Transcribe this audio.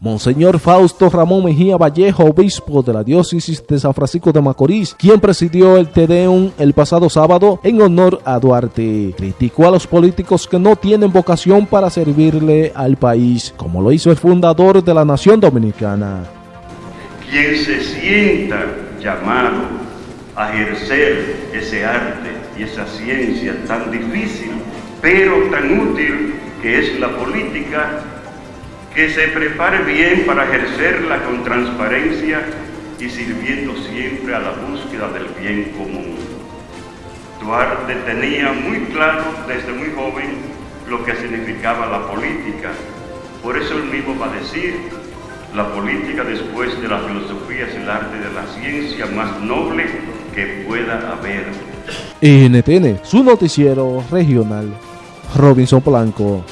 Monseñor Fausto Ramón Mejía Vallejo, obispo de la diócesis de San Francisco de Macorís, quien presidió el Tedeum el pasado sábado en honor a Duarte, criticó a los políticos que no tienen vocación para servirle al país, como lo hizo el fundador de la nación dominicana. Quien se sienta llamado a ejercer ese arte y esa ciencia tan difícil, pero tan útil que es la política, que se prepare bien para ejercerla con transparencia y sirviendo siempre a la búsqueda del bien común. Duarte tenía muy claro desde muy joven lo que significaba la política. Por eso él mismo va a decir, la política después de la filosofía es el arte de la ciencia más noble que pueda haber. NTN, su noticiero regional, Robinson Blanco.